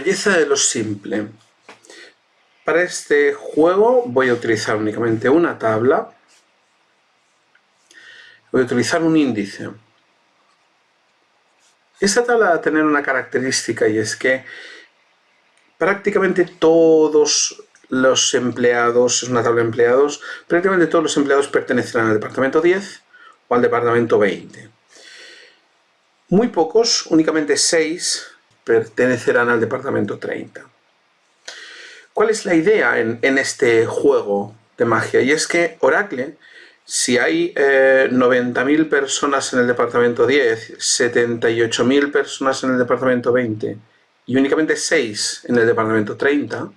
belleza de lo simple. Para este juego voy a utilizar únicamente una tabla. Voy a utilizar un índice. Esta tabla va a tener una característica y es que prácticamente todos los empleados, es una tabla de empleados, prácticamente todos los empleados pertenecerán al departamento 10 o al departamento 20. Muy pocos, únicamente 6, pertenecerán al departamento 30. ¿Cuál es la idea en, este juego de magia? Y es que Oracle, si hay 90.000 eh, personas en el departamento 10, 78.000 personas en el departamento 20 y únicamente 6 en el departamento 30,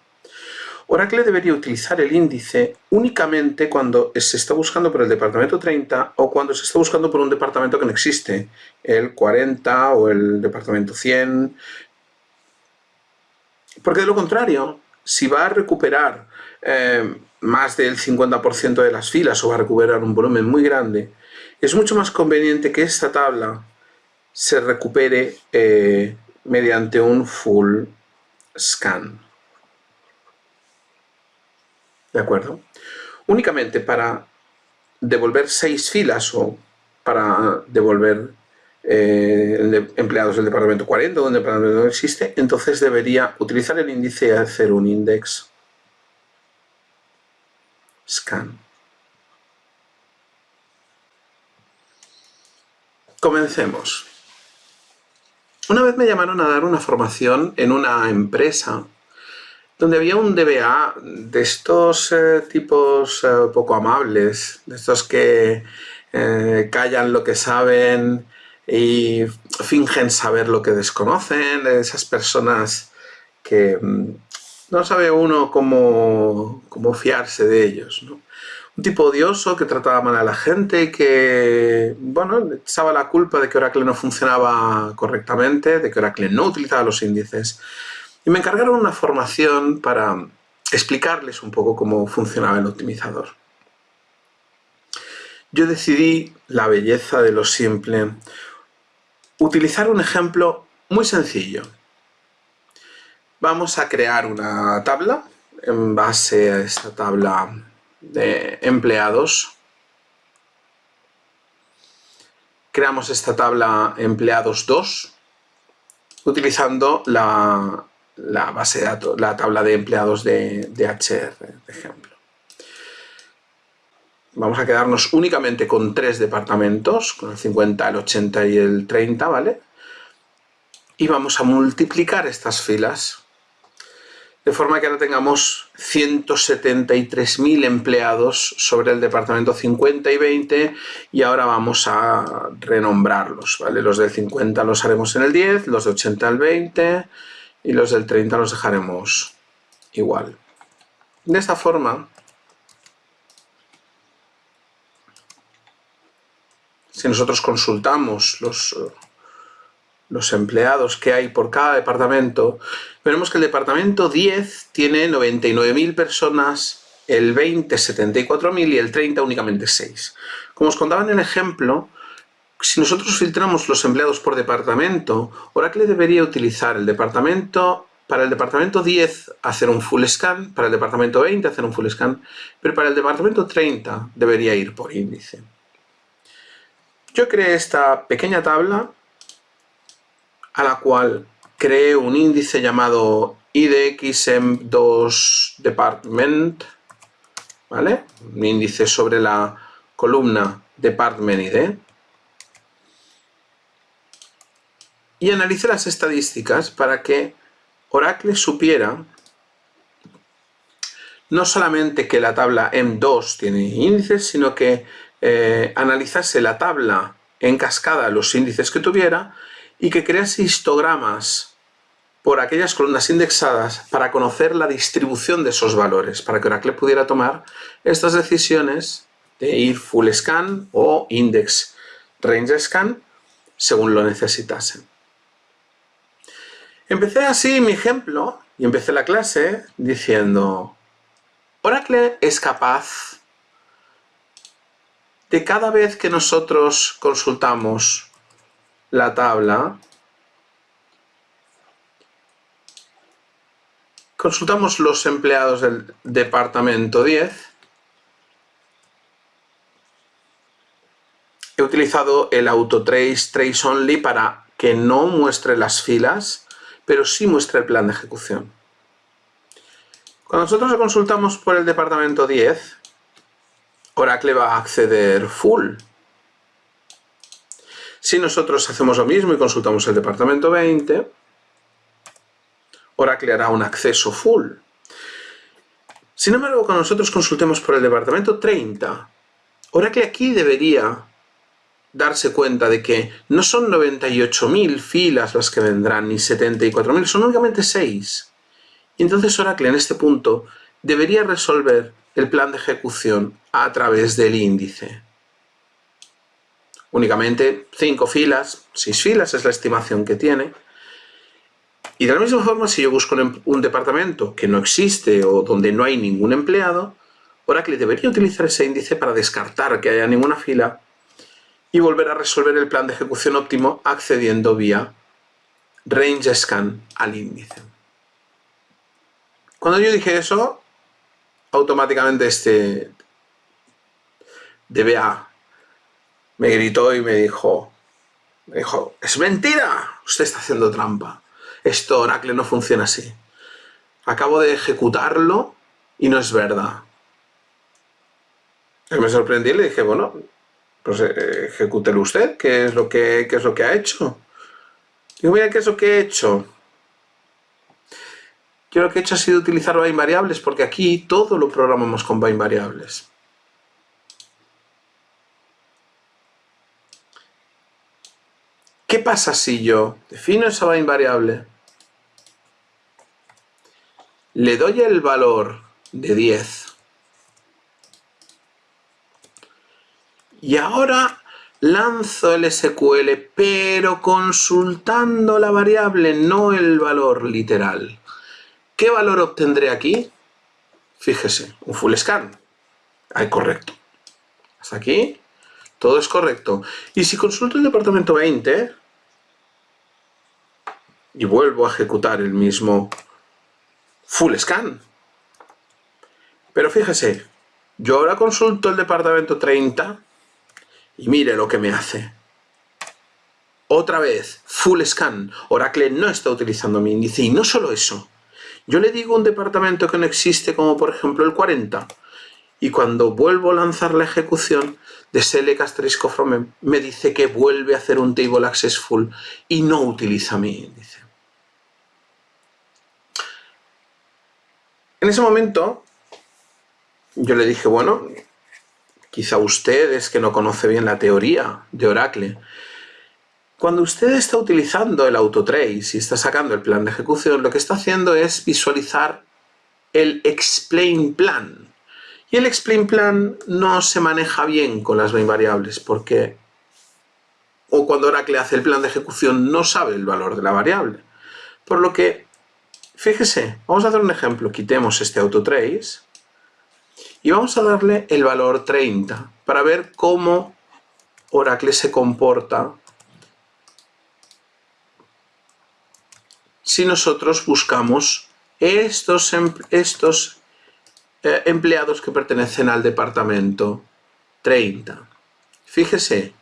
Oracle debería utilizar el índice únicamente cuando se está buscando por el departamento 30 o cuando se está buscando por un departamento que no existe, el 40 o el departamento 100. Porque de lo contrario, si va a recuperar eh, más del 50% de las filas o va a recuperar un volumen muy grande, es mucho más conveniente que esta tabla se recupere eh, mediante un full scan. ¿De acuerdo? Únicamente para devolver seis filas o para devolver eh, empleados del departamento 40 donde el departamento no existe, entonces debería utilizar el índice y hacer un index scan. Comencemos. Una vez me llamaron a dar una formación en una empresa donde había un DBA de estos eh, tipos eh, poco amables, de estos que callan lo que saben y fingen saber lo que desconocen, de esas personas que mm, no sabe uno cómo, cómo fiarse de ellos. Un tipo odioso que trataba mal a la gente que, bueno, echaba la culpa de que Oracle no funcionaba correctamente, de que Oracle no utilizaba los índices y me encargaron una formación para explicarles un poco cómo funcionaba el optimizador. Yo decidí, la belleza de lo simple, utilizar un ejemplo muy sencillo. Vamos a crear una tabla en base a esta tabla de empleados. Creamos esta tabla empleados 2 utilizando la base de datos, la tabla de empleados de, de HR, de ejemplo. Vamos a quedarnos únicamente con tres departamentos, con el 50, el 80 y el 30, ¿vale? Y vamos a multiplicar estas filas de forma que ahora tengamos 173.000 empleados sobre el departamento 50 y 20 y ahora vamos a renombrarlos, ¿vale? Los del 50 los haremos en el 10, los de 80 al 20 y los del 30 los dejaremos igual. De esta forma, si nosotros consultamos los, los empleados que hay por cada departamento, veremos que el departamento 10 tiene 99.000 personas, el 20 74.000 y el 30 únicamente 6. Como os contaba en el ejemplo, si nosotros filtramos los empleados por departamento, Oracle debería utilizar el departamento, para el departamento 10 hacer un full scan, para el departamento 20 hacer un full scan, pero para el departamento 30 debería ir por índice. Yo creé esta pequeña tabla a la cual creé un índice llamado IDXM2 Department, ¿vale? Un índice sobre la columna Department ID. y analice las estadísticas para que Oracle supiera no solamente que la tabla M2 tiene índices, sino que eh, analizase la tabla en cascada los índices que tuviera y que crease histogramas por aquellas columnas indexadas para conocer la distribución de esos valores, para que Oracle pudiera tomar estas decisiones de ir full scan o index range scan según lo necesitasen. Empecé así mi ejemplo y empecé la clase diciendo Oracle es capaz de cada vez que nosotros consultamos la tabla consultamos los empleados del departamento 10. He utilizado el autotrace trace only para que no muestre las filas, pero sí muestre el plan de ejecución. Cuando nosotros consultamos por el departamento 10, Oracle va a acceder full. Si nosotros hacemos lo mismo y consultamos el departamento 20, Oracle hará un acceso full. Sin embargo, cuando nosotros consultemos por el departamento 30, Oracle aquí debería darse cuenta de que no son 98.000 filas las que vendrán, ni 74.000, son únicamente 6. Y entonces Oracle en este punto debería resolver el plan de ejecución a través del índice. Únicamente 5 filas, 6 filas es la estimación que tiene. Y de la misma forma, si yo busco un departamento que no existe o donde no hay ningún empleado, Oracle debería utilizar ese índice para descartar que haya ninguna fila y volver a resolver el plan de ejecución óptimo accediendo vía range scan al índice. Cuando yo dije eso, automáticamente este DBA me gritó y me dijo, me dijo, es mentira, usted está haciendo trampa. Esto Oracle no funciona así. Acabo de ejecutarlo y no es verdad. Y me sorprendí y le dije, bueno, pues eh, ejecútelo usted, ¿qué es lo que, qué es lo que ha hecho? Digo, mira, ¿qué es lo que he hecho? Yo lo que he hecho ha sido utilizar bind variables porque aquí todo lo programamos con bind variables. ¿Qué pasa si yo defino esa bind variable? Le doy el valor de 10. Y ahora lanzo el SQL, pero consultando la variable, no el valor literal. ¿Qué valor obtendré aquí? Fíjese, un full scan. Ahí, correcto. Hasta aquí, todo es correcto. Y si consulto el departamento 20 y vuelvo a ejecutar el mismo full scan. Pero fíjese, yo ahora consulto el departamento 30 y mire lo que me hace. Otra vez, full scan. Oracle no está utilizando mi índice. Y no solo eso, yo le digo un departamento que no existe, como por ejemplo el 40, y cuando vuelvo a lanzar la ejecución de select asterisco from me dice que vuelve a hacer un table access full y no utiliza mi índice. En ese momento, yo le dije, bueno, quizá usted es que no conoce bien la teoría de Oracle, cuando usted está utilizando el autotrace y está sacando el plan de ejecución, lo que está haciendo es visualizar el explain plan. Y el explain plan no se maneja bien con las variables porque o cuando Oracle hace el plan de ejecución no sabe el valor de la variable. Por lo que, fíjese, vamos a hacer un ejemplo. Quitemos este autotrace y vamos a darle el valor 30 para ver cómo Oracle se comporta si nosotros buscamos estos, em, estos eh, empleados que pertenecen al departamento 30. Fíjese,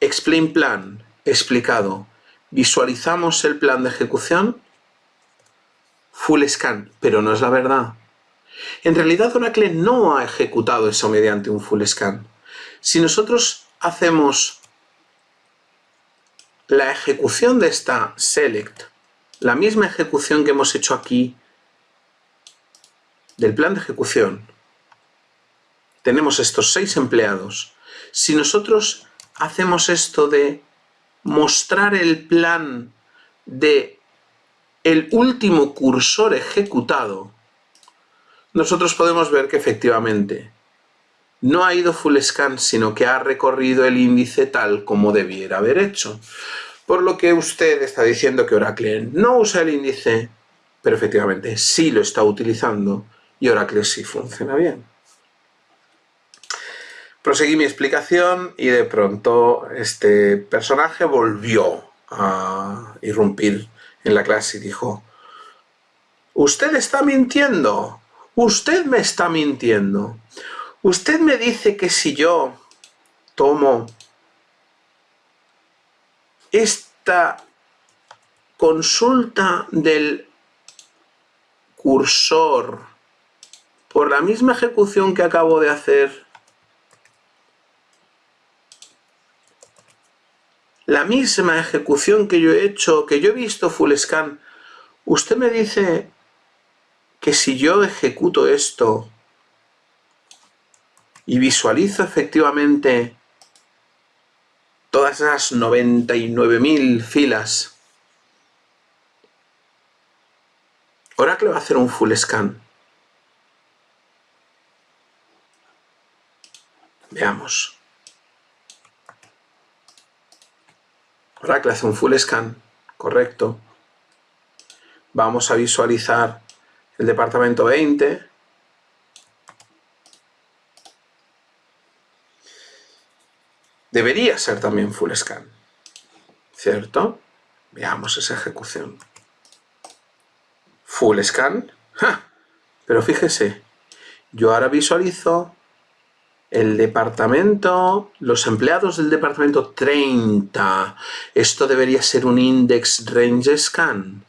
explain plan, explicado. Visualizamos el plan de ejecución, full scan, pero no es la verdad. En realidad Oracle no ha ejecutado eso mediante un full scan. Si nosotros hacemos la ejecución de esta select la misma ejecución que hemos hecho aquí del plan de ejecución, tenemos estos seis empleados. Si nosotros hacemos esto de mostrar el plan de el último cursor ejecutado, nosotros podemos ver que efectivamente no ha ido full scan, sino que ha recorrido el índice tal como debiera haber hecho. Por lo que usted está diciendo que Oracle no usa el índice, pero efectivamente sí lo está utilizando y Oracle sí funciona bien. Proseguí mi explicación y de pronto este personaje volvió a irrumpir en la clase y dijo Usted está mintiendo. Usted me está mintiendo. Usted me dice que si yo tomo esta consulta del cursor por la misma ejecución que acabo de hacer, la misma ejecución que yo he hecho, que yo he visto full scan, usted me dice que si yo ejecuto esto y visualizo efectivamente todas esas 99.000 filas, Oracle va a hacer un full scan. Veamos. Oracle hace un full scan, correcto. Vamos a visualizar el departamento 20. Debería ser también full scan, ¿cierto? Veamos esa ejecución. Full scan. Pero fíjese, yo ahora visualizo el departamento, los empleados del departamento 30. Esto debería ser un index range scan.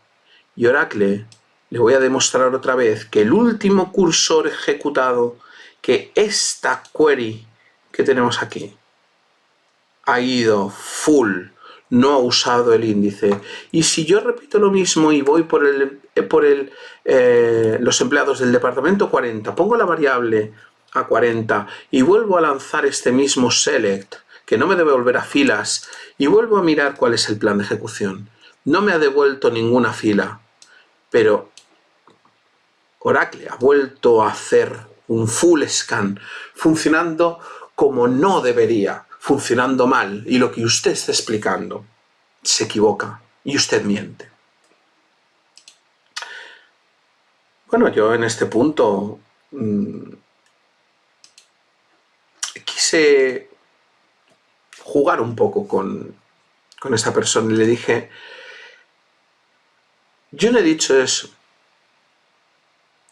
Y Oracle le voy a demostrar otra vez que el último cursor ejecutado, que esta query que tenemos aquí, ha ido full, no ha usado el índice. Y si yo repito lo mismo y voy por, el, eh, por el, eh, los empleados del departamento 40, pongo la variable a 40 y vuelvo a lanzar este mismo select, que no me debe volver a filas, y vuelvo a mirar cuál es el plan de ejecución. No me ha devuelto ninguna fila, pero Oracle ha vuelto a hacer un full scan funcionando como no debería, funcionando mal, y lo que usted está explicando se equivoca y usted miente. Bueno, yo en este punto mmm, quise jugar un poco con, con esta persona y le dije, yo no he dicho eso.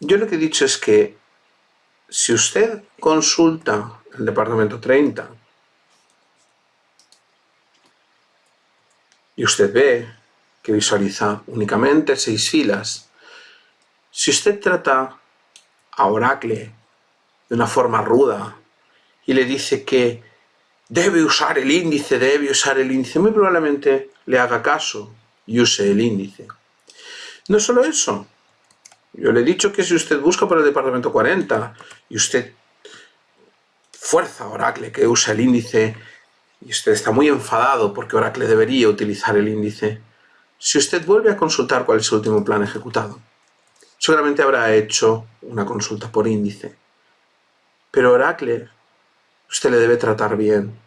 Yo lo que he dicho es que si usted consulta el departamento 30 y usted ve que visualiza únicamente seis filas, si usted trata a Oracle de una forma ruda y le dice que debe usar el índice, debe usar el índice, muy probablemente le haga caso y use el índice. No solo eso, yo le he dicho que si usted busca por el departamento 40 y usted fuerza a Oracle que use el índice y usted está muy enfadado porque Oracle debería utilizar el índice, si usted vuelve a consultar cuál es el último plan ejecutado, seguramente habrá hecho una consulta por índice. Pero Oracle usted le debe tratar bien.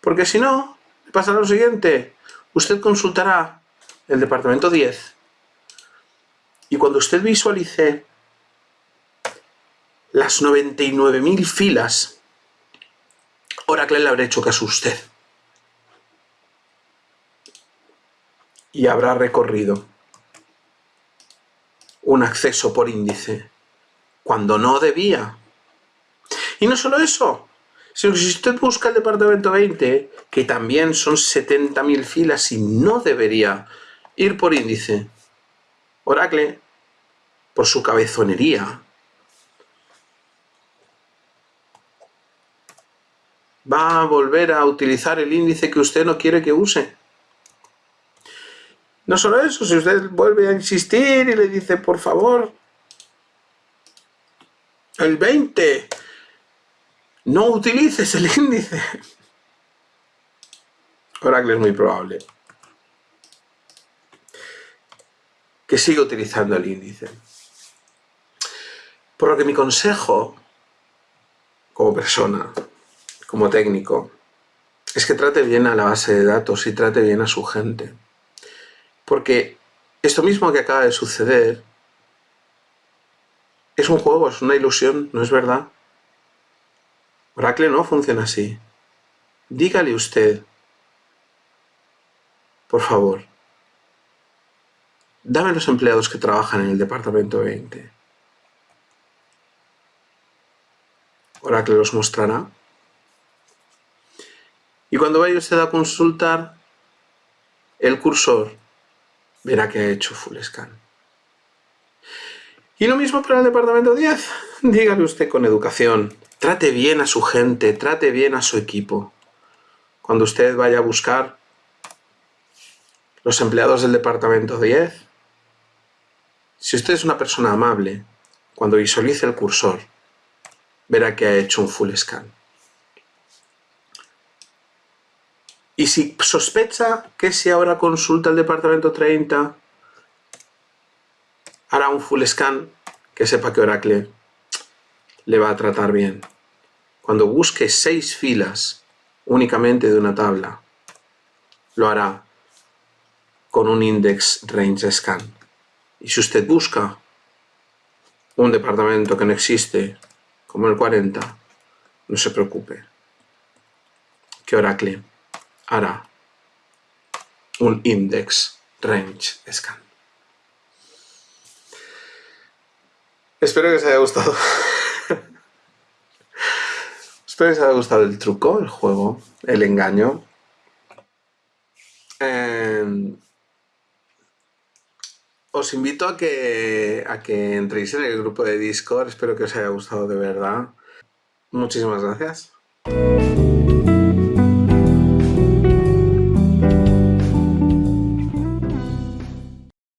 Porque si no, pasará lo siguiente. Usted consultará el departamento 10 y cuando usted visualice las 99.000 filas, Oracle le habrá hecho caso a usted. Y habrá recorrido un acceso por índice cuando no debía. Y no solo eso, si usted busca el departamento 20, que también son 70.000 filas y no debería ir por índice, Oracle, por su cabezonería, va a volver a utilizar el índice que usted no quiere que use. No solo eso, si usted vuelve a insistir y le dice, por favor, el 20, no utilices el índice. Oracle es muy probable que siga utilizando el índice. Por lo que mi consejo, como persona, como técnico, es que trate bien a la base de datos y trate bien a su gente. Porque esto mismo que acaba de suceder es un juego, es una ilusión, ¿no es verdad? Oracle no funciona así. Dígale usted, por favor, dame los empleados que trabajan en el departamento 20. Oracle los mostrará. Y cuando vaya usted a consultar el cursor, verá que ha hecho full scan. Y lo mismo para el departamento 10. Dígale usted con educación. Trate bien a su gente, trate bien a su equipo. Cuando usted vaya a buscar los empleados del departamento 10, si usted es una persona amable, cuando visualice el cursor, verá que ha hecho un full scan. Y si sospecha que si ahora consulta el departamento 30, hará un full scan, que sepa que Oracle le va a tratar bien. Cuando busque seis filas únicamente de una tabla, lo hará con un index range scan. Y si usted busca un departamento que no existe, como el 40, no se preocupe, que Oracle hará un index range scan. Espero que os haya gustado. Espero que os haya gustado el truco, el juego, el engaño. Em, os invito a que, a que entréis en el grupo de Discord. Espero que os haya gustado de verdad. Muchísimas gracias.